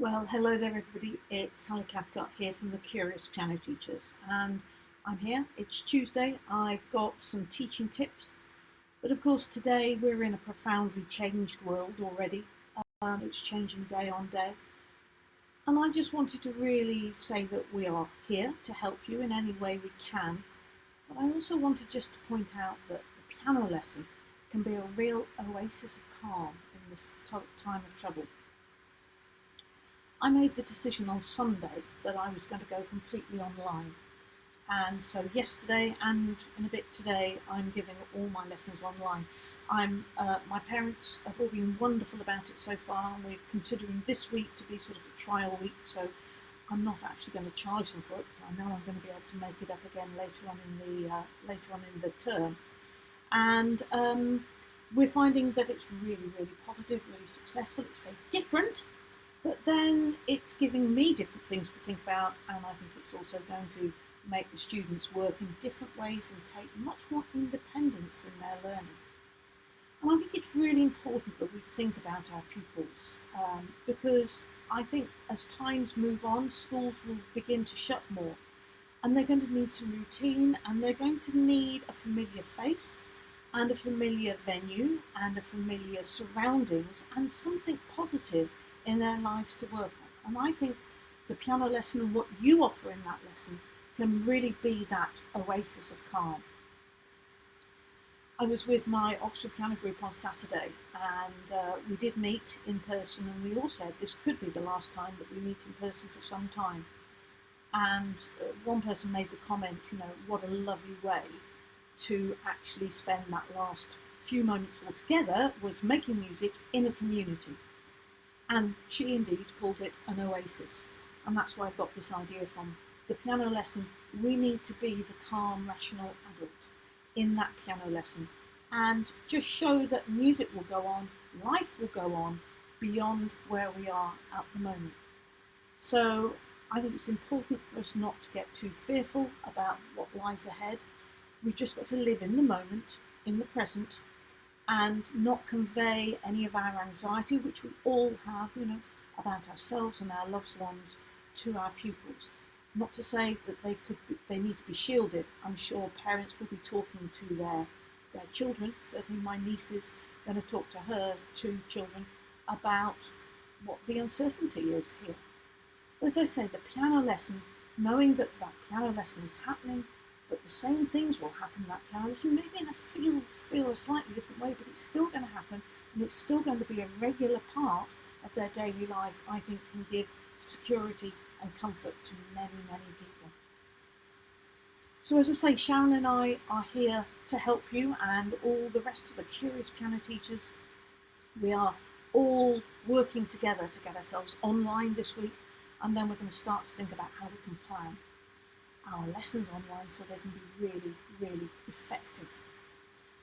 Well, hello there everybody, it's Sally Cathcart here from the Curious Piano Teachers and I'm here, it's Tuesday, I've got some teaching tips but of course today we're in a profoundly changed world already, um, it's changing day on day and I just wanted to really say that we are here to help you in any way we can but I also wanted just to point out that the piano lesson can be a real oasis of calm in this time of trouble. I made the decision on Sunday that I was going to go completely online. And so yesterday and in a bit today, I'm giving all my lessons online. I'm, uh, my parents have all been wonderful about it so far, and we're considering this week to be sort of a trial week. So I'm not actually going to charge them for it because I know I'm going to be able to make it up again later on in the uh, later on in the term. And um, we're finding that it's really, really positive, really successful. It's very different but then it's giving me different things to think about and I think it's also going to make the students work in different ways and take much more independence in their learning. And I think it's really important that we think about our pupils um, because I think as times move on, schools will begin to shut more and they're going to need some routine and they're going to need a familiar face and a familiar venue and a familiar surroundings and something positive in their lives to work on. And I think the piano lesson and what you offer in that lesson can really be that oasis of calm. I was with my Oxford Piano Group on Saturday and uh, we did meet in person and we all said this could be the last time that we meet in person for some time. And uh, one person made the comment, you know, what a lovely way to actually spend that last few moments all together was making music in a community. And she indeed called it an oasis. And that's where I got this idea from. The piano lesson, we need to be the calm, rational adult in that piano lesson and just show that music will go on, life will go on beyond where we are at the moment. So I think it's important for us not to get too fearful about what lies ahead. We've just got to live in the moment, in the present, and not convey any of our anxiety, which we all have, you know, about ourselves and our loved ones to our pupils. Not to say that they could be, they need to be shielded. I'm sure parents will be talking to their their children. Certainly, my niece is going to talk to her two children about what the uncertainty is here. As I say, the piano lesson, knowing that that piano lesson is happening, that the same things will happen that piano lesson, maybe in a field feel a slightly different way, but it's still going to happen and it's still going to be a regular part of their daily life, I think can give security and comfort to many, many people. So as I say, Sharon and I are here to help you and all the rest of the Curious Piano Teachers. We are all working together to get ourselves online this week and then we're going to start to think about how we can plan our lessons online so they can be really, really effective.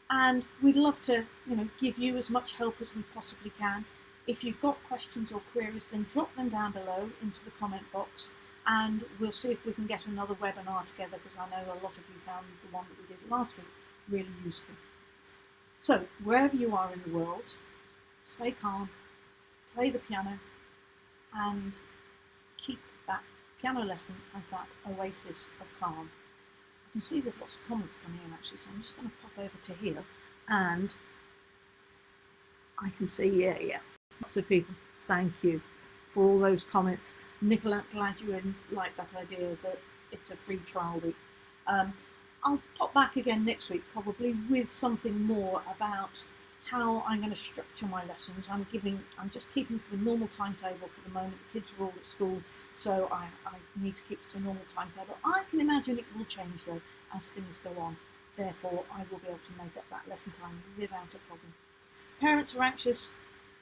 And we'd love to, you know, give you as much help as we possibly can. If you've got questions or queries, then drop them down below into the comment box and we'll see if we can get another webinar together because I know a lot of you found the one that we did last week really useful. So wherever you are in the world, stay calm, play the piano and keep that piano lesson as that oasis of calm. I can see there's lots of comments coming in actually, so I'm just going to pop over to here and I can see, yeah, yeah, lots of people. Thank you for all those comments. Nicola, glad you like that idea that it's a free trial week. Um, I'll pop back again next week probably with something more about how I'm going to structure my lessons. I'm giving, I'm just keeping to the normal timetable for the moment. The kids are all at school, so I, I need to keep to the normal timetable. I can imagine it will change though as things go on. Therefore, I will be able to make up that lesson time without a problem. Parents are anxious.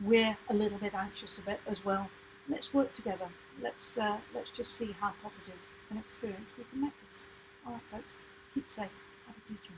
We're a little bit anxious a bit as well. Let's work together. Let's uh, let's just see how positive an experience we can make this. All right, folks. Keep safe. Happy teaching.